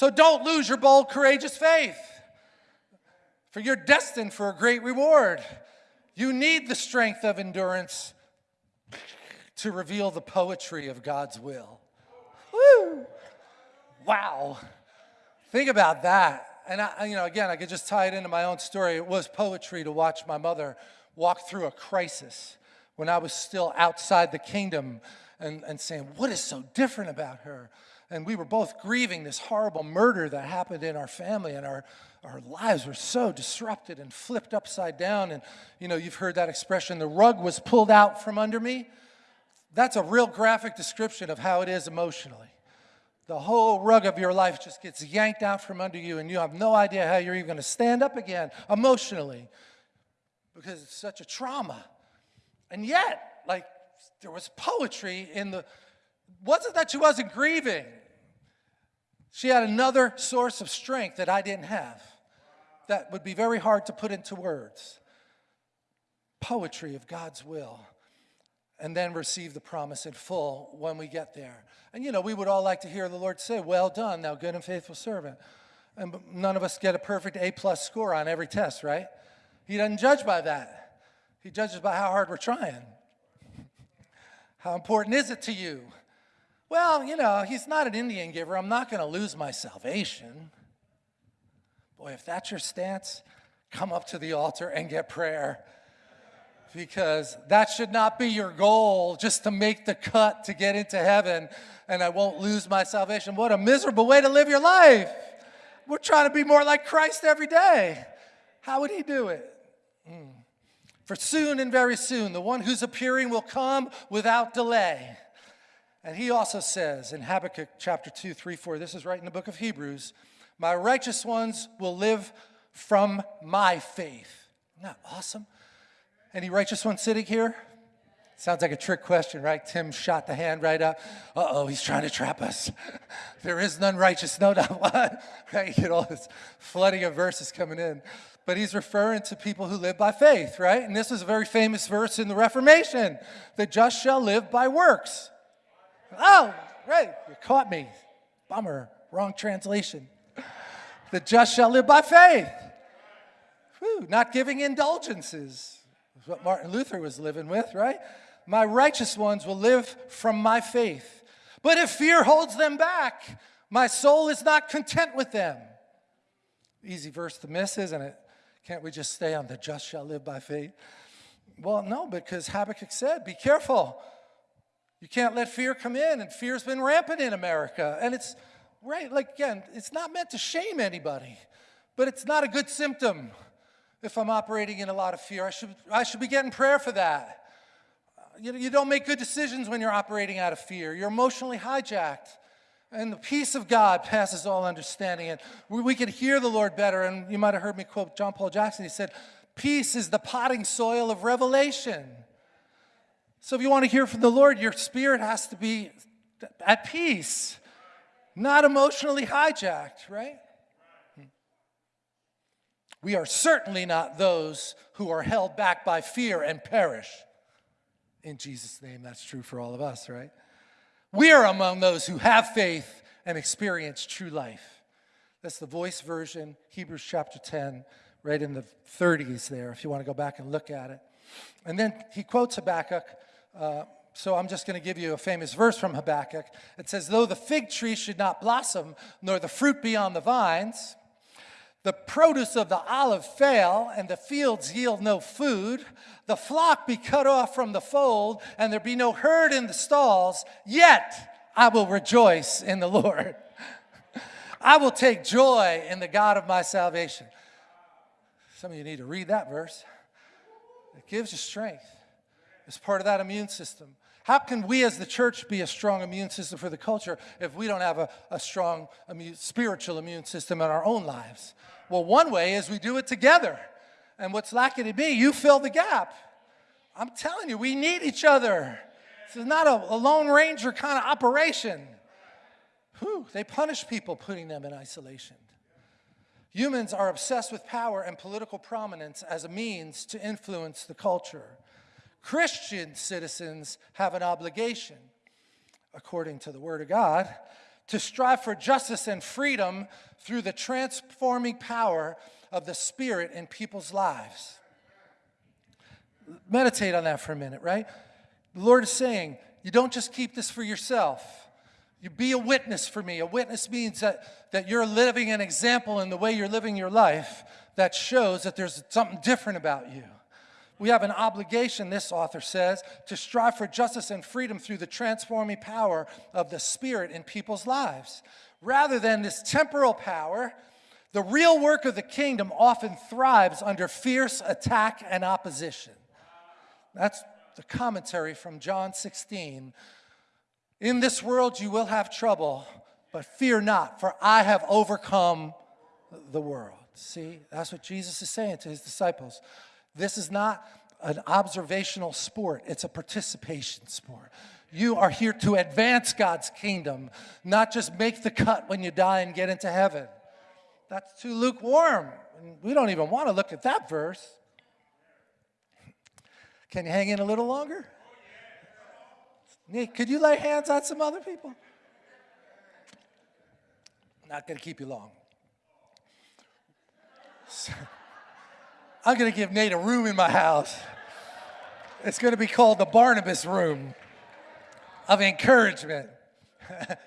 So don't lose your bold, courageous faith, for you're destined for a great reward. You need the strength of endurance to reveal the poetry of God's will. Woo! Wow. Think about that. And I, you know, again, I could just tie it into my own story. It was poetry to watch my mother walk through a crisis when I was still outside the kingdom and, and saying, what is so different about her? And we were both grieving this horrible murder that happened in our family, and our, our lives were so disrupted and flipped upside down. And, you know, you've heard that expression, the rug was pulled out from under me. That's a real graphic description of how it is emotionally. The whole rug of your life just gets yanked out from under you, and you have no idea how you're even going to stand up again emotionally because it's such a trauma. And yet, like, there was poetry in the, wasn't that she wasn't grieving. She had another source of strength that I didn't have that would be very hard to put into words. Poetry of God's will and then receive the promise in full when we get there. And you know, we would all like to hear the Lord say, well done, thou good and faithful servant. And none of us get a perfect A plus score on every test, right? He doesn't judge by that. He judges by how hard we're trying. How important is it to you? Well, you know, he's not an Indian giver. I'm not going to lose my salvation. Boy, if that's your stance, come up to the altar and get prayer because that should not be your goal just to make the cut to get into heaven and I won't lose my salvation. What a miserable way to live your life. We're trying to be more like Christ every day. How would he do it? Mm. For soon and very soon, the one who's appearing will come without delay. And he also says in Habakkuk chapter 2, 3, 4, this is right in the book of Hebrews, my righteous ones will live from my faith. Isn't that awesome? Any righteous ones sitting here? Sounds like a trick question, right? Tim shot the hand right up. Uh-oh, he's trying to trap us. there is none righteous, no, not one. right? You get all this flooding of verses coming in. But he's referring to people who live by faith, right? And this is a very famous verse in the Reformation. The just shall live by works. Oh, right, you caught me. Bummer, wrong translation. The just shall live by faith. Whew, not giving indulgences what Martin Luther was living with, right? My righteous ones will live from my faith. But if fear holds them back, my soul is not content with them. Easy verse to miss, isn't it? Can't we just stay on the just shall live by faith? Well, no, because Habakkuk said, be careful. You can't let fear come in, and fear's been rampant in America. And it's, right, like, again, it's not meant to shame anybody, but it's not a good symptom if I'm operating in a lot of fear. I should, I should be getting prayer for that. You, you don't make good decisions when you're operating out of fear. You're emotionally hijacked. And the peace of God passes all understanding. And we, we can hear the Lord better. And you might have heard me quote John Paul Jackson. He said, Peace is the potting soil of revelation. So if you want to hear from the Lord, your spirit has to be at peace, not emotionally hijacked, right? We are certainly not those who are held back by fear and perish. In Jesus' name, that's true for all of us, right? We are among those who have faith and experience true life. That's the voice version, Hebrews chapter 10, right in the 30s there, if you want to go back and look at it. And then he quotes Habakkuk. Uh, so I'm just going to give you a famous verse from Habakkuk. It says, Though the fig tree should not blossom, nor the fruit be on the vines, the produce of the olive fail, and the fields yield no food, the flock be cut off from the fold, and there be no herd in the stalls, yet I will rejoice in the Lord. I will take joy in the God of my salvation. Some of you need to read that verse. It gives you strength. It's part of that immune system. How can we as the church be a strong immune system for the culture if we don't have a, a strong immune, spiritual immune system in our own lives? Well, one way is we do it together. And what's lacking in me, you fill the gap. I'm telling you, we need each other. This is not a, a Lone Ranger kind of operation. Whew, they punish people putting them in isolation. Humans are obsessed with power and political prominence as a means to influence the culture. Christian citizens have an obligation, according to the Word of God, to strive for justice and freedom through the transforming power of the Spirit in people's lives. Meditate on that for a minute, right? The Lord is saying, you don't just keep this for yourself. You be a witness for me. A witness means that, that you're living an example in the way you're living your life that shows that there's something different about you. We have an obligation, this author says, to strive for justice and freedom through the transforming power of the Spirit in people's lives. Rather than this temporal power, the real work of the kingdom often thrives under fierce attack and opposition. That's the commentary from John 16. In this world you will have trouble, but fear not, for I have overcome the world. See, that's what Jesus is saying to his disciples. This is not an observational sport, it's a participation sport. You are here to advance God's kingdom, not just make the cut when you die and get into heaven. That's too lukewarm. We don't even want to look at that verse. Can you hang in a little longer? Nick, could you lay hands on some other people? Not going to keep you long. I'm going to give Nate a room in my house. It's going to be called the Barnabas Room of Encouragement.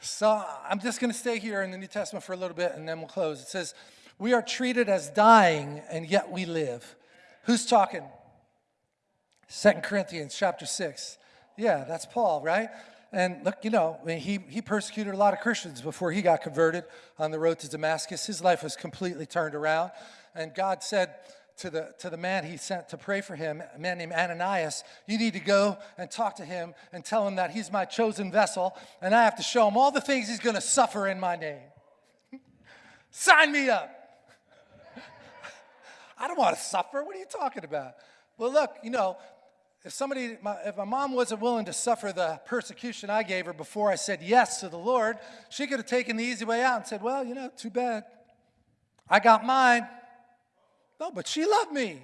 so I'm just going to stay here in the New Testament for a little bit and then we'll close. It says, We are treated as dying and yet we live. Who's talking? Second Corinthians chapter 6. Yeah, that's Paul, right? And look, you know, he, he persecuted a lot of Christians before he got converted on the road to Damascus. His life was completely turned around. And God said to the, to the man he sent to pray for him, a man named Ananias, you need to go and talk to him and tell him that he's my chosen vessel and I have to show him all the things he's going to suffer in my name. Sign me up. I don't want to suffer. What are you talking about? Well, look, you know, if somebody, my, if my mom wasn't willing to suffer the persecution I gave her before I said yes to the Lord, she could have taken the easy way out and said, well, you know, too bad. I got mine. No, but she loved me.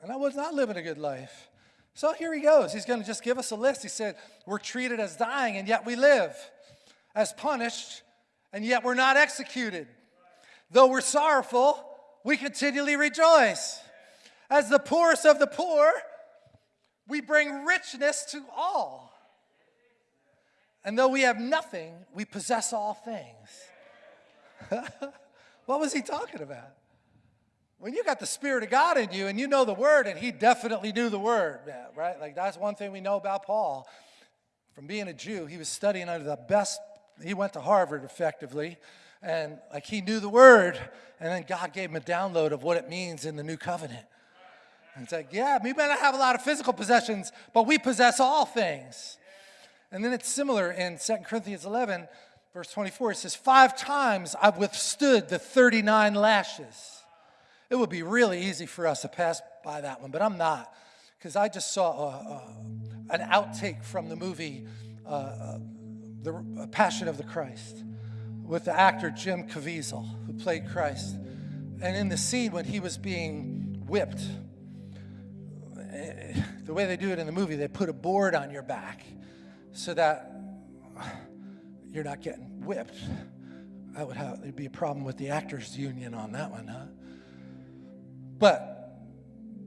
And I was not living a good life. So here he goes. He's going to just give us a list. He said, We're treated as dying, and yet we live, as punished, and yet we're not executed. Though we're sorrowful, we continually rejoice. As the poorest of the poor, we bring richness to all. And though we have nothing, we possess all things. what was he talking about? When you got the Spirit of God in you and you know the Word, and he definitely knew the Word, right? Like that's one thing we know about Paul. From being a Jew, he was studying under the best, he went to Harvard effectively, and like he knew the Word, and then God gave him a download of what it means in the new covenant. It's like, yeah, we may not have a lot of physical possessions, but we possess all things. And then it's similar in 2 Corinthians 11, verse 24. It says, Five times I've withstood the 39 lashes. It would be really easy for us to pass by that one, but I'm not, because I just saw a, a, an outtake from the movie uh, uh, The Passion of the Christ with the actor Jim Caviezel, who played Christ. And in the scene when he was being whipped, the way they do it in the movie, they put a board on your back so that you're not getting whipped. That would have, there'd be a problem with the actors union on that one, huh? But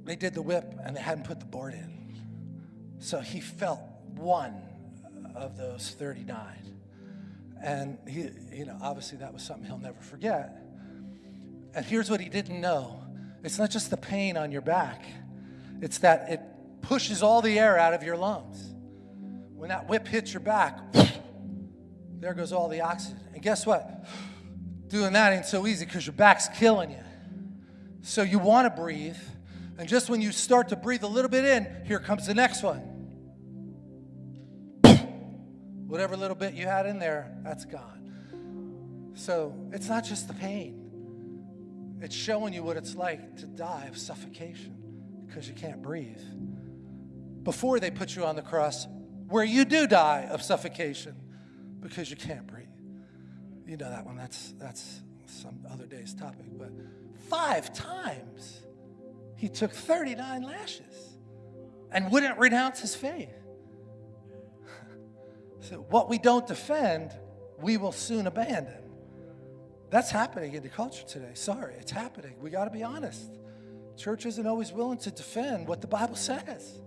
they did the whip and they hadn't put the board in. So he felt one of those 39. And he, you know, obviously that was something he'll never forget. And here's what he didn't know. It's not just the pain on your back. It's that it pushes all the air out of your lungs. When that whip hits your back, there goes all the oxygen. And guess what? Doing that ain't so easy because your back's killing you. So you want to breathe. And just when you start to breathe a little bit in, here comes the next one. Whatever little bit you had in there, that's gone. So it's not just the pain, it's showing you what it's like to die of suffocation because you can't breathe. Before they put you on the cross, where you do die of suffocation because you can't breathe. You know that one. That's that's some other day's topic, but five times he took 39 lashes and wouldn't renounce his faith. so what we don't defend, we will soon abandon. That's happening in the culture today. Sorry, it's happening. We got to be honest church isn't always willing to defend what the Bible says.